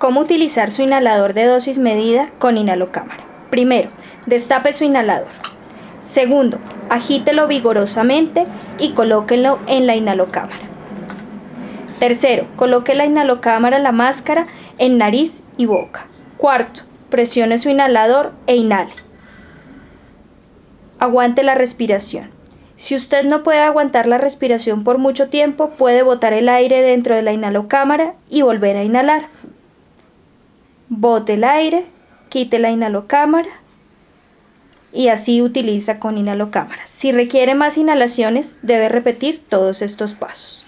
¿Cómo utilizar su inhalador de dosis medida con inhalocámara? Primero, destape su inhalador. Segundo, agítelo vigorosamente y colóquenlo en la inhalocámara. Tercero, coloque la inhalocámara, la máscara, en nariz y boca. Cuarto, presione su inhalador e inhale. Aguante la respiración. Si usted no puede aguantar la respiración por mucho tiempo, puede botar el aire dentro de la inhalocámara y volver a inhalar. Bote el aire, quite la inhalocámara y así utiliza con inhalocámara. Si requiere más inhalaciones, debe repetir todos estos pasos.